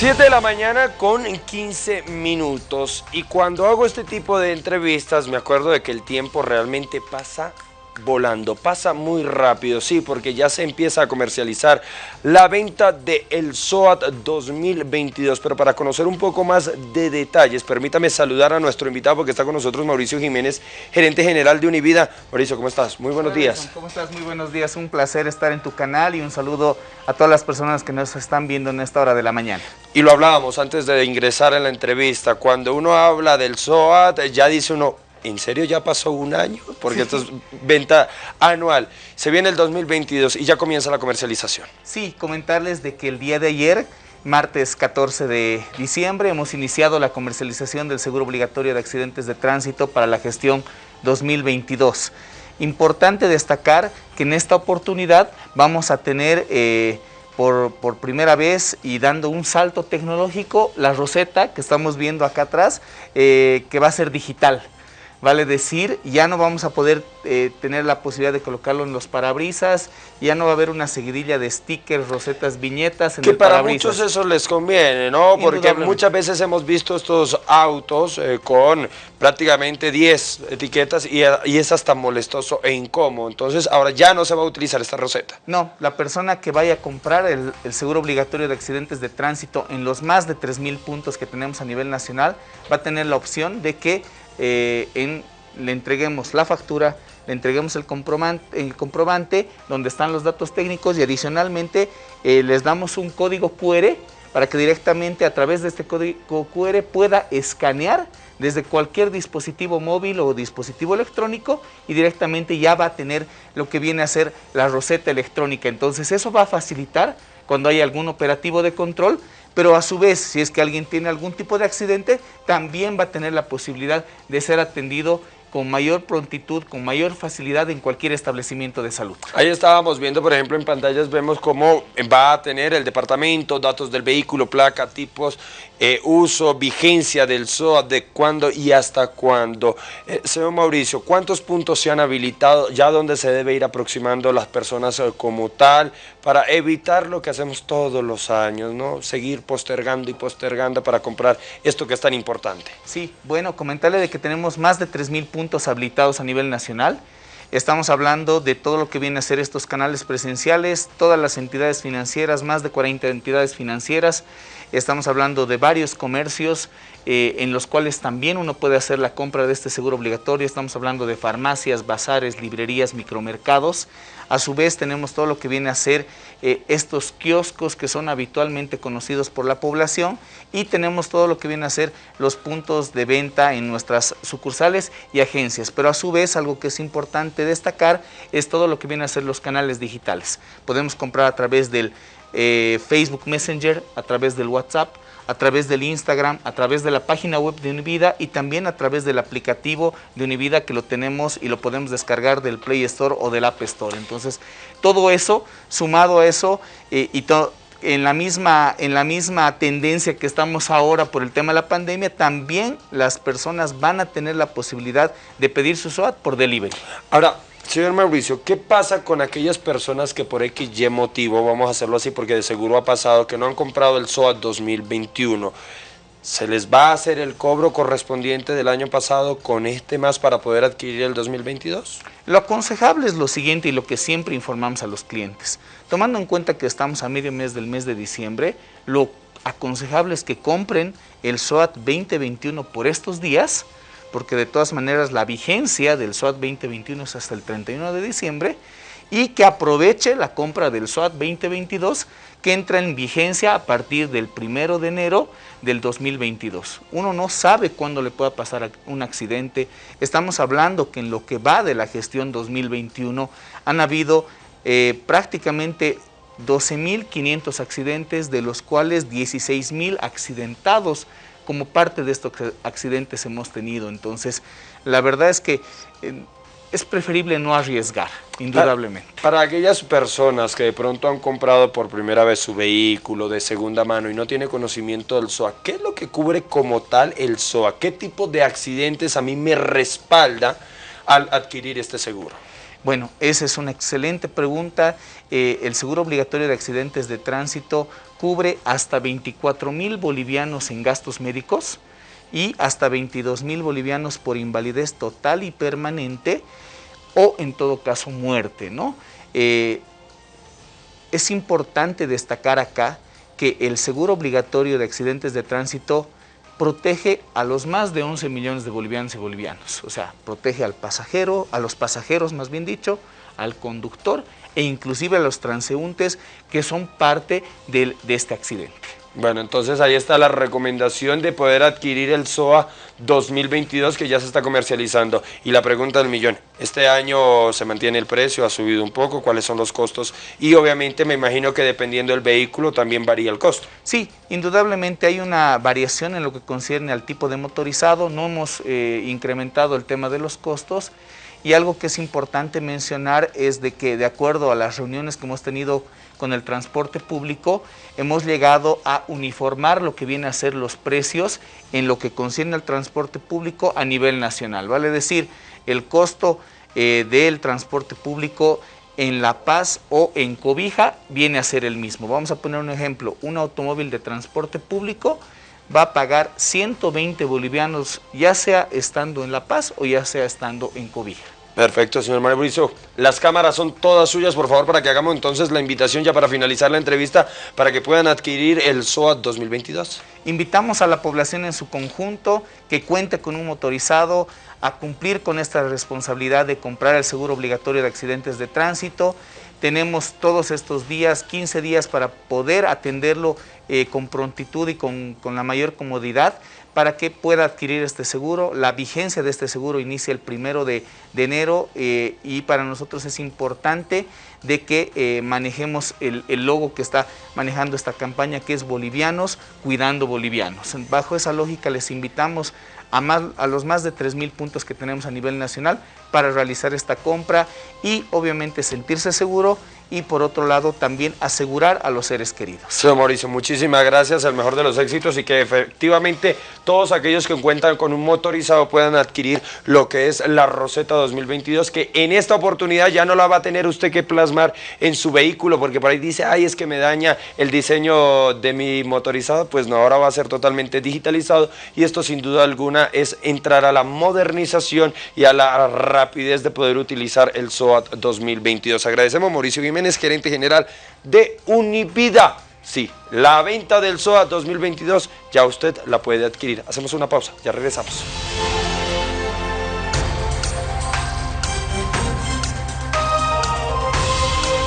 7 de la mañana con 15 minutos y cuando hago este tipo de entrevistas me acuerdo de que el tiempo realmente pasa volando, pasa muy rápido, sí, porque ya se empieza a comercializar la venta del el SOAT 2022, pero para conocer un poco más de detalles, permítame saludar a nuestro invitado porque está con nosotros Mauricio Jiménez, gerente general de Univida. Mauricio, ¿cómo estás? Muy buenos días. ¿Cómo estás? Muy buenos días, un placer estar en tu canal y un saludo a todas las personas que nos están viendo en esta hora de la mañana. Y lo hablábamos antes de ingresar en la entrevista, cuando uno habla del SOAT, ya dice uno, ¿En serio ya pasó un año? Porque esto es venta anual. Se viene el 2022 y ya comienza la comercialización. Sí, comentarles de que el día de ayer, martes 14 de diciembre, hemos iniciado la comercialización del seguro obligatorio de accidentes de tránsito para la gestión 2022. Importante destacar que en esta oportunidad vamos a tener... Eh, por, primera vez y dando un salto tecnológico, la roseta que estamos viendo acá atrás, eh, que va a ser digital. Vale decir, ya no vamos a poder eh, tener la posibilidad de colocarlo en los parabrisas, ya no va a haber una seguidilla de stickers, rosetas, viñetas en que para muchos eso les conviene, ¿no? Porque muchas veces hemos visto estos autos eh, con prácticamente 10 etiquetas y, es hasta molestoso e incómodo. Entonces ahora ya no se va a utilizar esta roseta. No, la persona que vaya a comprar el, el seguro obligatorio de accidentes de tránsito en los más de 3.000 puntos que tenemos a nivel nacional va a tener la opción de que eh, le entreguemos la factura, le entreguemos el comprobante, el comprobante donde están los datos técnicos y adicionalmente eh, les damos un código QR para que directamente a través de este código QR pueda escanear desde cualquier dispositivo móvil o dispositivo electrónico y directamente ya va a tener lo que viene a ser la roseta electrónica. Entonces eso va a facilitar cuando hay algún operativo de control pero a su vez, si es que alguien tiene algún tipo de accidente, también va a tener la posibilidad de ser atendido con mayor prontitud, con mayor facilidad en cualquier establecimiento de salud. Ahí estábamos viendo, por ejemplo, en pantallas vemos cómo va a tener el departamento, datos del vehículo, placa, tipos, eh, uso, vigencia del SOA, de cuándo y hasta cuándo. Eh, señor Mauricio, ¿cuántos puntos se han habilitado? ¿Ya dónde se debe ir aproximando las personas eh, como tal? Para evitar lo que hacemos todos los años, ¿no? Seguir postergando y postergando para comprar esto que es tan importante. Sí, bueno, comentarle de que tenemos más de 3.000 puntos puntos habilitados a nivel nacional. Estamos hablando de todo lo que viene a ser estos canales presenciales, todas las entidades financieras, más de 40 entidades financieras. Estamos hablando de varios comercios eh, en los cuales también uno puede hacer la compra de este seguro obligatorio. Estamos hablando de farmacias, bazares, librerías, micromercados. A su vez tenemos todo lo que viene a ser eh, estos kioscos que son habitualmente conocidos por la población y tenemos todo lo que viene a ser los puntos de venta en nuestras sucursales y agencias. Pero a su vez algo que es importante destacar es todo lo que viene a ser los canales digitales. Podemos comprar a través del eh, Facebook Messenger, a través del WhatsApp, a través del Instagram, a través de la página web de Univida y también a través del aplicativo de Univida que lo tenemos y lo podemos descargar del Play Store o del App Store. Entonces, todo eso, sumado a eso eh, y en la, misma, en la misma tendencia que estamos ahora por el tema de la pandemia, también las personas van a tener la posibilidad de pedir su SOAT por delivery. Ahora, Señor Mauricio, ¿qué pasa con aquellas personas que por X y motivo, vamos a hacerlo así porque de seguro ha pasado, que no han comprado el SOAT 2021? ¿Se les va a hacer el cobro correspondiente del año pasado con este más para poder adquirir el 2022? Lo aconsejable es lo siguiente y lo que siempre informamos a los clientes. Tomando en cuenta que estamos a medio mes del mes de diciembre, lo aconsejable es que compren el SOAT 2021 por estos días, porque de todas maneras la vigencia del SOAT 2021 es hasta el 31 de diciembre, y que aproveche la compra del SOAT 2022 que entra en vigencia a partir del 1 de enero del 2022. Uno no sabe cuándo le pueda pasar un accidente. Estamos hablando que en lo que va de la gestión 2021 han habido eh, prácticamente 12.500 accidentes, de los cuales 16.000 accidentados como parte de estos accidentes hemos tenido. Entonces, la verdad es que eh, es preferible no arriesgar, indudablemente. Para, aquellas personas que de pronto han comprado por primera vez su vehículo de segunda mano y no tiene conocimiento del SOA, ¿qué es lo que cubre como tal el SOA? ¿Qué tipo de accidentes a mí me respalda al adquirir este seguro? Bueno, esa es una excelente pregunta. Eh, el seguro obligatorio de accidentes de tránsito cubre hasta 24 mil bolivianos en gastos médicos y hasta 22 mil bolivianos por invalidez total y permanente o en todo caso muerte. ¿no? Eh, es importante destacar acá que el seguro obligatorio de accidentes de tránsito protege a los más de 11 millones de bolivianos y bolivianos. O sea, protege al pasajero, a los pasajeros más bien dicho, al conductor e inclusive a los transeúntes que son parte de, de este accidente. Bueno, entonces ahí está la recomendación de poder adquirir el SOA 2022 que ya se está comercializando. Y la pregunta del millón, ¿este año se mantiene el precio? ¿Ha subido un poco? ¿Cuáles son los costos? Y obviamente me imagino que dependiendo del vehículo también varía el costo. Sí, indudablemente hay una variación en lo que concierne al tipo de motorizado. No hemos eh, incrementado el tema de los costos. Y algo que es importante mencionar es de que de acuerdo a las reuniones que hemos tenido con el transporte público, hemos llegado a uniformar lo que viene a ser los precios en lo que concierne al transporte público a nivel nacional. Vale decir, el costo eh, del transporte público en La Paz o en Cobija viene a ser el mismo. Vamos a poner un ejemplo, un automóvil de transporte público va a pagar 120 bolivianos, ya sea estando en La Paz o ya sea estando en Cobija. Perfecto, señor Mauricio. Las cámaras son todas suyas, por favor, para que hagamos entonces la invitación ya para finalizar la entrevista, para que puedan adquirir el SOAT 2022. Invitamos a la población en su conjunto que cuente con un motorizado a cumplir con esta responsabilidad de comprar el seguro obligatorio de accidentes de tránsito. Tenemos todos estos días, 15 días, para poder atenderlo eh, con prontitud y con, con la mayor comodidad para que pueda adquirir este seguro. La vigencia de este seguro inicia el primero de, enero eh, y para nosotros es importante de que eh, manejemos el, logo que está manejando esta campaña que es Bolivianos Cuidando Bolivianos. Bajo esa lógica les invitamos a, más, a los más de 3.000 puntos que tenemos a nivel nacional para realizar esta compra y obviamente sentirse seguro y por otro lado también asegurar a los seres queridos. Señor Mauricio, muchísimas gracias, el mejor de los éxitos y que efectivamente todos aquellos que cuentan con un motorizado puedan adquirir lo que es la Roseta 2022, que en esta oportunidad ya no la va a tener usted que plasmar en su vehículo, porque por ahí dice, ay, es que me daña el diseño de mi motorizado, pues no, ahora va a ser totalmente digitalizado y esto sin duda alguna es entrar a la modernización y a la rapidez de poder utilizar el SOAT 2022. Agradecemos Mauricio Es gerente general de Univida. Sí, la venta del SOA 2022 ya usted la puede adquirir. Hacemos una pausa, ya regresamos.